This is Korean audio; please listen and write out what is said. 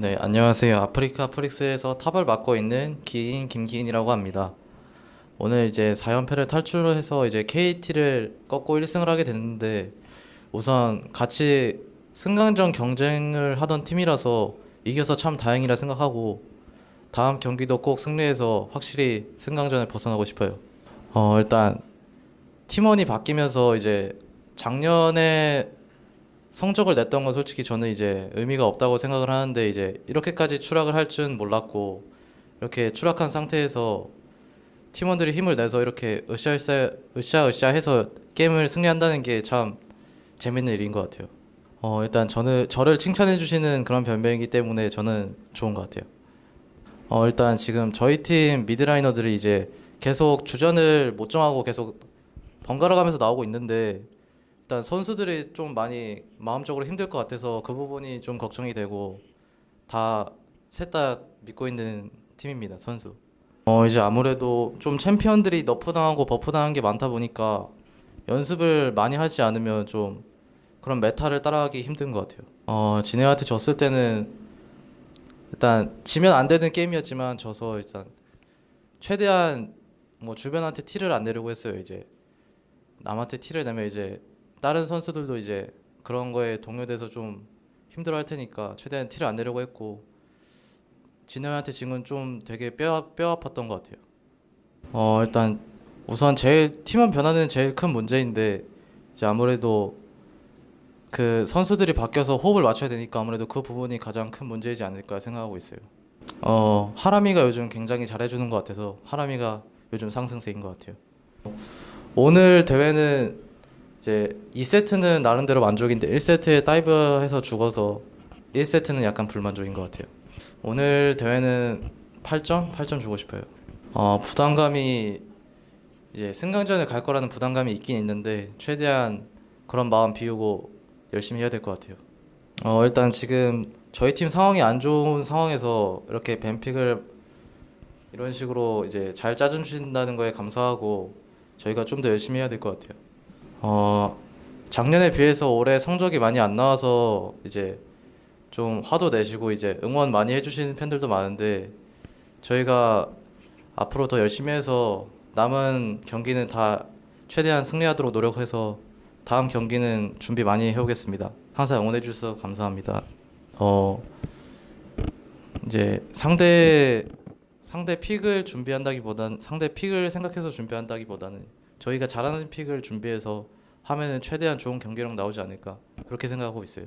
네, 안녕하세요. 아프리카 프릭스에서 탑을 맡고 있는 기인 김기인이라고 합니다. 오늘 이제 4연패를 탈출해서 이제 KT를 꺾고 1승을 하게 됐는데 우선 같이 승강전 경쟁을 하던 팀이라서 이겨서 참 다행이라 생각하고 다음 경기도 꼭 승리해서 확실히 승강전을 벗어나고 싶어요. 어, 일단 팀원이 바뀌면서 이제 작년에 성적을 냈던 건 솔직히 저는 이제 의미가 없다고 생각을 하는데 이제 이렇게까지 추락을 할 줄 몰랐고 이렇게 추락한 상태에서 팀원들이 힘을 내서 이렇게 으쌰으쌰 으쌰으쌰 해서 게임을 승리한다는 게 참 재밌는 일인 것 같아요. 어 일단 저는 저를 칭찬해 주시는 그런 변명이기 때문에 저는 좋은 것 같아요. 어 일단 지금 저희 팀 미드라이너들이 이제 계속 주전을 못 정하고 계속 번갈아 가면서 나오고 있는데 일단 선수들이 좀 많이 마음적으로 힘들 것 같아서 그 부분이 좀 걱정이 되고 다 셋 다 믿고 있는 팀입니다 선수. 어 이제 아무래도 좀 챔피언들이 nerf 당하고 buff 당한 게 많다 보니까 연습을 많이 하지 않으면 좀 그런 meta를 따라가기 힘든 것 같아요. 어 진에어한테 졌을 때는 일단 지면 안 되는 게임이었지만 져서 일단 최대한 뭐 주변한테 티를 안 내려고 했어요 이제 남한테 티를 내면 이제 다른 선수들도 이제 그런 거에 동요돼서 좀 힘들어 할 테니까 최대한 티를 안 내려고 했고 진호한테 지금 좀 되게 뼈, 뼈 아팠던 것 같아요. 어 일단 우선 제일 팀원 변화는 제일 큰 문제인데 이제 아무래도 그 선수들이 바뀌어서 호흡을 맞춰야 되니까 아무래도 그 부분이 가장 큰 문제이지 않을까 생각하고 있어요. 어 하람이가 요즘 굉장히 잘해주는 것 같아서 하람이가 요즘 상승세인 것 같아요. 오늘 대회는 이제 2세트는 나름대로 만족인데 1세트에 다이브해서 죽어서 1세트는 약간 불만족인 것 같아요. 오늘 대회는 8점? 8점 주고 싶어요. 어, 부담감이 이제 승강전에 갈 거라는 부담감이 있긴 있는데 최대한 그런 마음 비우고 열심히 해야 될 것 같아요. 어, 일단 지금 저희 팀 상황이 안 좋은 상황에서 이렇게 뱀픽을 이런 식으로 이제 잘 짜주신다는 거에 감사하고 저희가 좀 더 열심히 해야 될 것 같아요. 어, 작년에 비해서 올해 성적이 많이 안 나와서 이제 좀 화도 내시고 이제 응원 많이 해주시는 팬들도 많은데 저희가 앞으로 더 열심히 해서 남은 경기는 다 최대한 승리하도록 노력해서 다음 경기는 준비 많이 해오겠습니다. 항상 응원해 주셔서 감사합니다. 어 이제 상대 상대 픽을 준비한다기보다는 상대 픽을 생각해서 준비한다기보다는 저희가 잘하는 픽을 준비해서 하면은 최대한 좋은 경기력 나오지 않을까 그렇게 생각하고 있어요.